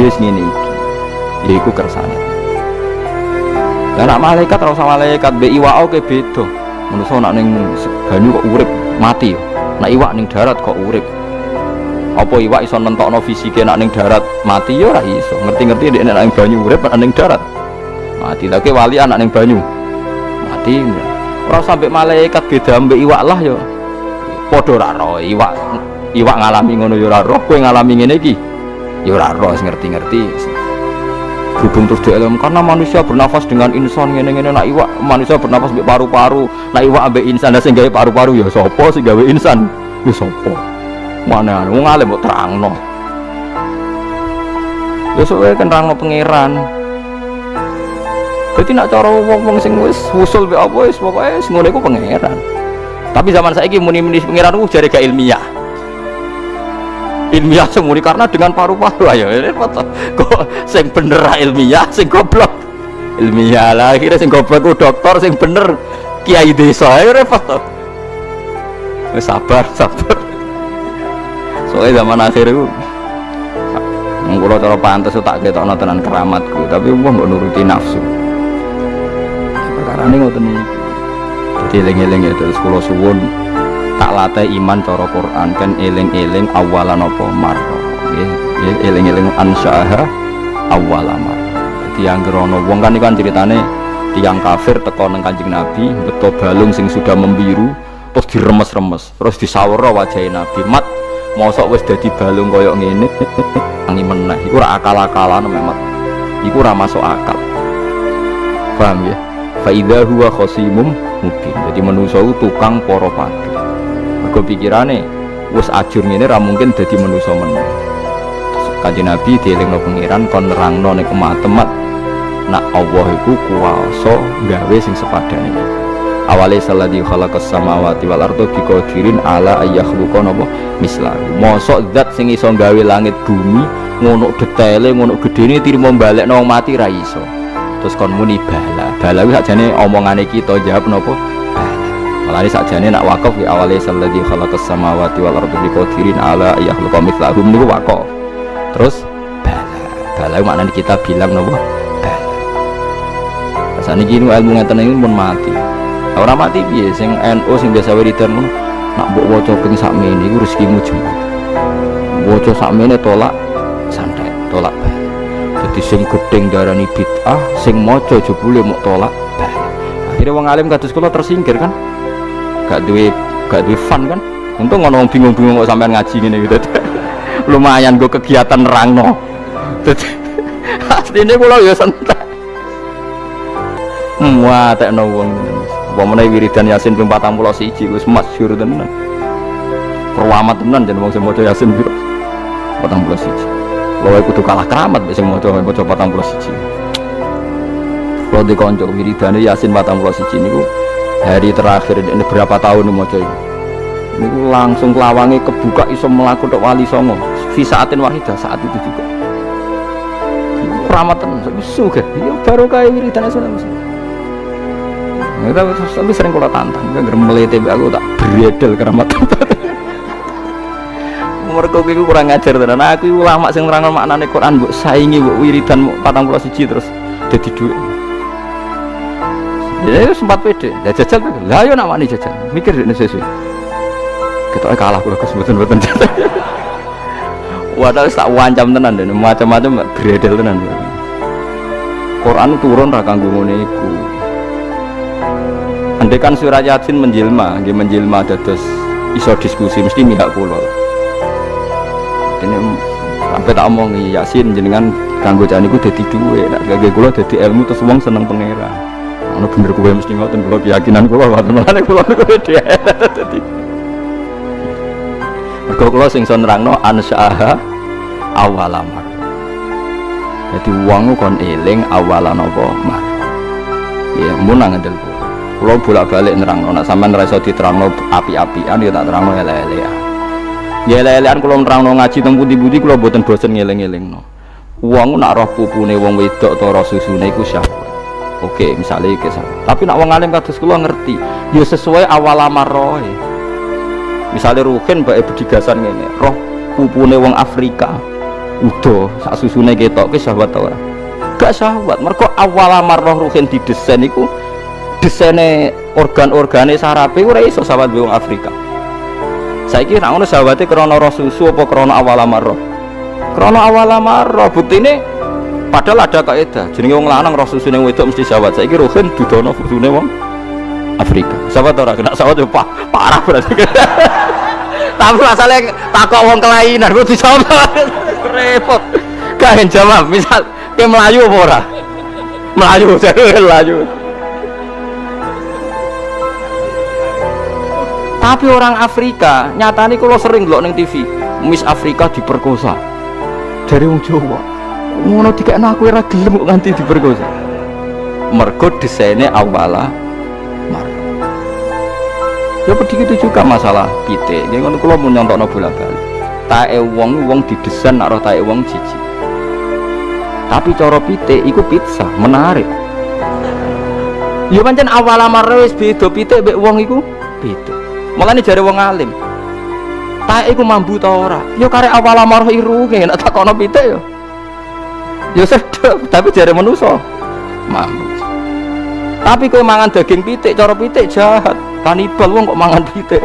Yes ngene iki. Ya iku kersane. Lah nak malaikat ora usah malaikat be iwak oke beda. Manusa nak ning banyu kok urip mati. Nak iwak ning darat kok urip. Apa iwak iso nentokno fisike nak ning darat mati ya ora iso. Ngerti-ngerti nek ning banyu urip nak ning darat. Mati lagi wali anak ning banyu. Mati. Ora sampe malaikat beda ambek iwak lah ya. Padha ora iwak iwak ngalami ngono ya ora roh, kowe ngalami ngene iki. Ya ora roh ngerti-ngerti. Berhubung terus dialam karena manusia bernafas dengan insan ngene-ngene nak iwak manusia bernafas ambek paru-paru, nak iwak ambek insan sing gawe paru-paru ya sapa sing gawe insan? Ya sapa? Mana wong alim mbok terangno. Ya soalnya kan terangno pangeran. Jadi nak cara wong-wong sing wis usul be apa wis pokoke wis ngono iku pangeran. Tapi zaman saiki muni-muni pangeran ku jare gak ilmiah. Ilmiah semuni karena dengan paru-paru ayo. Kok sing bener ilmiah, sing goblok ilmiah lah akhirnya sing goblok ku dokter sing bener kiai desa ayo repot to. Wis sabar, sabar. Soalnya zaman akhir itu Mengkulo cara pantas tak ketokno tenan keramatku, tapi wong mbok nuruti nafsu. Perkara ini ngoten iki. Jadi eling-eling ya terus kula suwun tak latih iman cara Quran kan eling-eling awalan apa? Marra. Nggih, eling-eling ansyaha awala marra. Jadi yang gerono wong kan iku kan ceritane tiang kafir teko nang Kanjeng Nabi, beto balung sing sudah membiru, terus diremes-remes, terus disawara wajah Nabi. Mat mosok wis dadi balung koyok ngene? Tangi meneh. Iku ora akal-akalan memang iku ora masuk akal. Paham ya? Fa idza huwa khasimum mubin. Jadi manusa itu tukang para padu mergo pikirane wis ajur ngene ra mungkin dadi manusa meneh. Kanjeng Nabi dielingno pangeran kon nerangno ning kemat-temat nak Allah iku kuwasa gawe sing sepadane. Awale salladzi khalaqas samawati wal arda biqadirin ala ayakhluqa napa? Mislahu mosok zat sing iso gawe langit bumi ngono detaile ngono gedene tirimo balekno mati ra iso. Terus kon muni bala bala kuwi sakjane omongane kita jawab napa bala Malah sakjane nak wakaf ya awale salladzi khalaqas samawati wal arda biqadirin ala ayakhluqa mislahu niku wakaf. Terus bala. Bala maknane kita bilang napa? Bala. Asane iki ilmu ngeten iki pun mati. Orang mati piye? Sing NU sing biasa wiridan ngono nak mbok waca ping sakmene iku rezekimu jembar waca sakmene tolak santai tolak bae dadi sing gedeng darani bid'ah sing maca jebule mau tolak bae akhirnya wong alim kados kula tersingkir kan gak duwe gak duwe fun kan untung ngono bingung-bingung kok sampean ngaji ngene gitu lumayan gue kegiatan dadi asline kula ya santai Wah, tekno wong Pemene wiridan Yasin ping 41 wis masyhur tenan. Perwamat tenan jeneng wong sing maca Yasin piro? 41. Lha kudu kalah keramat sing maca maca 41. Kalau di konco wiridane Yasin 41 niku hari terakhir ini berapa tahun maca ini. Niku langsung lawangi kebuka iso melaku tok wali songo. Fi saatin wahidah saat itu juga. Tenan, sugih. Ya baru kayak wiridan Yasin Ya, tapi, tapi sering kalau tantang, kan melete aku tak beredel keramat Mereka itu kurang ngajar tenan. Aku ulama sing maknane Quran mbok saingi mbok wiridan 41 terus dadi dhuwit. Ya sempat pede. Ya jajal. Lah yo namane jajal. Mikir nek sesuai. Kita kalah kula kesebutun-butun jajal. Wadah tak wancam tenan dan macam-macam beredel tenan. Quran turun ra kanggo ngene iku. Andai kan surat Yasin menjelma, dia menjelma dados iso diskusi mesti mihak kula. Ini sampai tak omong Yasin jenengan kanggo jane iku dadi duwe, nek kanggo kula dadi ilmu terus wong seneng pangeran. Ono bener kowe mesti ngoten kula keyakinan kula ngoten mulane kula niku dadi. Mergo kula sing iso nerangno ansyaha awalamar. Jadi uang kon eling awalan apa mar. Ya munang ngedel kula. Kulo bolak-balik nerang, nak sampean ra iso diterangno api-apian ya tak terangno ele-elean. Ya ele-elean kulo nerangno ngaji teng pundi-pundi kulo mboten bosen ngeling-elingno. Wong nak roh pupune wong wedok ta roh susune iku syahwat. Oke, misalnya iki Tapi nak wong alim kados kulo ngerti, ya sesuai awal amaroe. Misalnya Ruhin mbak bedigasan ngene, roh pupune wong Afrika udah sak susune ketok ke syahwat ora? Gak syahwat. Mereka awal marroh ruhin didesain iku desainnya organ-organe sarape ora iso sahabat wong Afrika. Saya kira ngono sahabatnya krono roh susu apa krono awal marroh krono awal marroh bukti ini padahal ada kaidah. Jadi wong lanang roh susu yang wedok mesti sahabat saya kira ruhin dudono susune wong Afrika. Sahabat orang kena? Sahabat pak parah berarti. Tapi masalahnya takut wong kelainan gue dicoba repot. Gak jawab misal ke Melayu apa ora? Melayu jadi Melayu tapi orang Afrika nyatanya kalau sering loh neng TV Miss Afrika diperkosa. Dari wong Jawa ngono tiga aku ora gelem kok nganti diperkosa. Mergo desainnya awala ya begitu juga masalah pite ini kan kalau mau nyontok bola bali tae wong wong didesain nak roh tae wong cici tapi coro pite iku pizza menarik. Ya pancen awal amare wis beda pite mbek wong iku beda. Mulane jare wong alim. Tae iku mambu ta ora? Ya kare awal amare irunge nek takono pite ya ya tapi jare manusa. Mambu tapi kowe mangan daging pitik cara pitik jahat. Kanibal wong kok mangan pitik